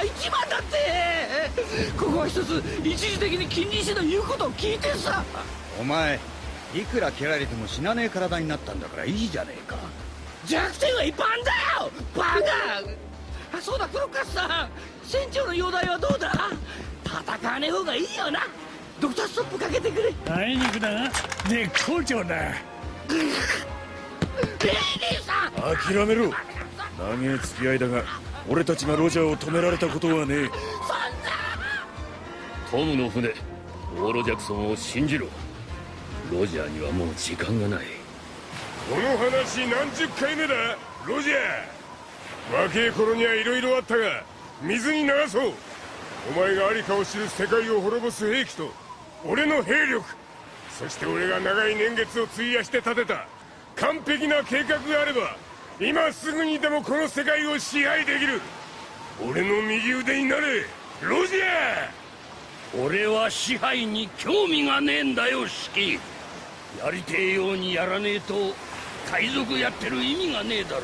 が一番だって。ここは一つ一時的に金利師の言うことを聞いてさ。お前いくら蹴られても死なねえ体になったんだからいいじゃねえか。弱点はいっぱいあんだよ！バカ！あそうだクロッカスさん。船長の容体はどうだ？戦わねえ方がいいよな。ドクターストップかけてくれ。あいにくだが絶好調だ。レイリーさん！諦めろ。長え付き合いだが俺たちがロジャーを止められたことはねえ。トムの船オーロジャクソンを信じろ。ロジャーにはもう時間がない。この話何十回目だ？ロジャー。若え頃には色々あったが水に流そう。お前がありかを知る世界を滅ぼす兵器と俺の兵力。そして俺が長い年月を費やして立てた完璧な計画があれば今すぐにでもこの世界を支配できる。俺の右腕になれロジャー。俺は支配に興味がねえんだよシキやりてえようにやらねえと海賊やってる意味がねえだろう。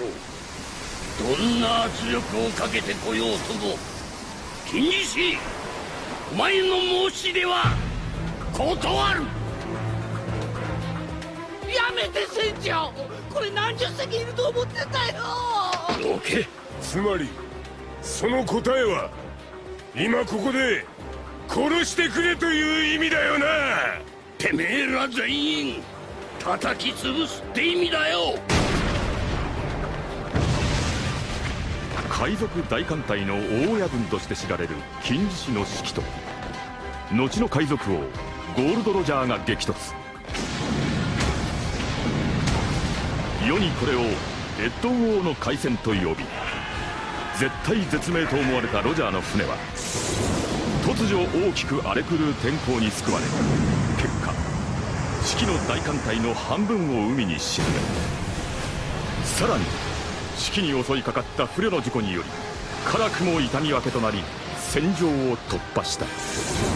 どんな圧力をかけてこようとも。金獅子お前の申し出は断る。めて船長これ何十隻いると思ってたよ。どけつまりその答えは今ここで殺してくれという意味だよな。てめえら全員叩き潰すって意味だよ。海賊大艦隊の大親分として知られる金獅子の指揮と後の海賊王ゴールド・ロジャーが激突にこれをレッドウォーの海戦と呼び絶体絶命と思われたロジャーの船は突如大きく荒れ狂う天候に救われ結果四季の大艦隊の半分を海に沈めさらに四季に襲いかかった不慮の事故により辛くも痛み分けとなり戦場を突破した。